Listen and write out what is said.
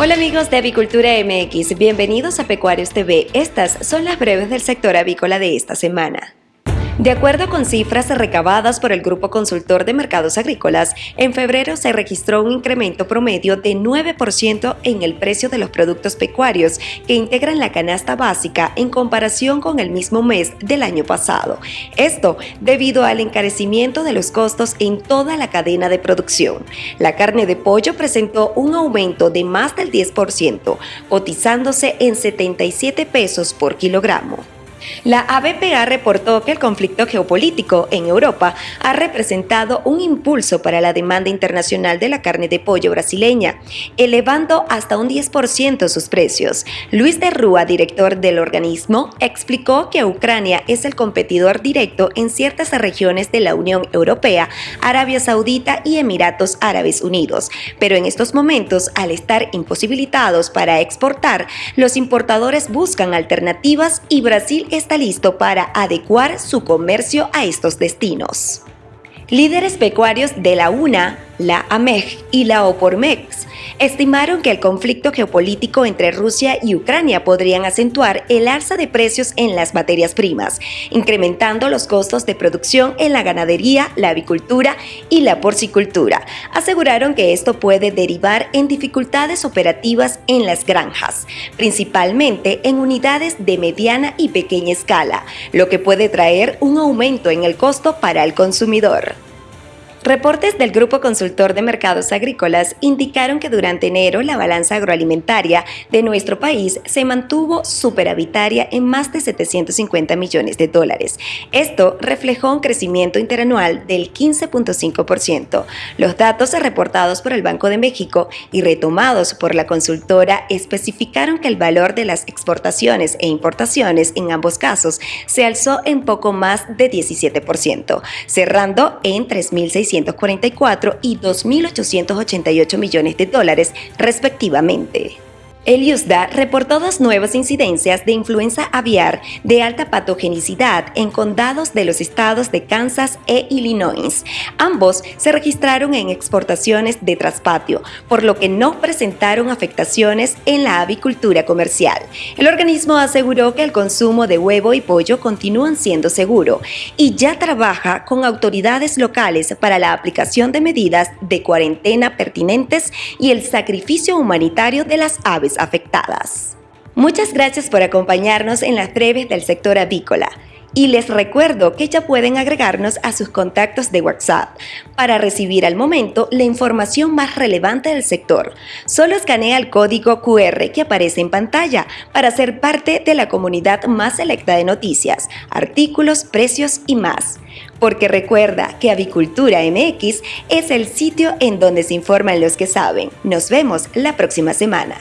Hola amigos de Avicultura MX, bienvenidos a Pecuarios TV. Estas son las breves del sector avícola de esta semana. De acuerdo con cifras recabadas por el Grupo Consultor de Mercados Agrícolas, en febrero se registró un incremento promedio de 9% en el precio de los productos pecuarios que integran la canasta básica en comparación con el mismo mes del año pasado. Esto debido al encarecimiento de los costos en toda la cadena de producción. La carne de pollo presentó un aumento de más del 10%, cotizándose en 77 pesos por kilogramo. La ABPA reportó que el conflicto geopolítico en Europa ha representado un impulso para la demanda internacional de la carne de pollo brasileña, elevando hasta un 10% sus precios. Luis de Rúa, director del organismo, explicó que Ucrania es el competidor directo en ciertas regiones de la Unión Europea, Arabia Saudita y Emiratos Árabes Unidos, pero en estos momentos, al estar imposibilitados para exportar, los importadores buscan alternativas y Brasil está listo para adecuar su comercio a estos destinos. Líderes pecuarios de la UNA la AMEG y la OPORMEX estimaron que el conflicto geopolítico entre Rusia y Ucrania podrían acentuar el alza de precios en las materias primas, incrementando los costos de producción en la ganadería, la avicultura y la porcicultura. Aseguraron que esto puede derivar en dificultades operativas en las granjas, principalmente en unidades de mediana y pequeña escala, lo que puede traer un aumento en el costo para el consumidor. Reportes del Grupo Consultor de Mercados Agrícolas indicaron que durante enero la balanza agroalimentaria de nuestro país se mantuvo superavitaria en más de 750 millones de dólares. Esto reflejó un crecimiento interanual del 15.5%. Los datos reportados por el Banco de México y retomados por la consultora especificaron que el valor de las exportaciones e importaciones en ambos casos se alzó en poco más de 17%, cerrando en 3.600 y 2.888 millones de dólares respectivamente. El USDA reportó dos nuevas incidencias de influenza aviar de alta patogenicidad en condados de los estados de Kansas e Illinois. Ambos se registraron en exportaciones de traspatio, por lo que no presentaron afectaciones en la avicultura comercial. El organismo aseguró que el consumo de huevo y pollo continúan siendo seguro y ya trabaja con autoridades locales para la aplicación de medidas de cuarentena pertinentes y el sacrificio humanitario de las aves afectadas. Muchas gracias por acompañarnos en las breves del sector avícola. Y les recuerdo que ya pueden agregarnos a sus contactos de WhatsApp para recibir al momento la información más relevante del sector. Solo escanea el código QR que aparece en pantalla para ser parte de la comunidad más selecta de noticias, artículos, precios y más. Porque recuerda que Avicultura MX es el sitio en donde se informan los que saben. Nos vemos la próxima semana.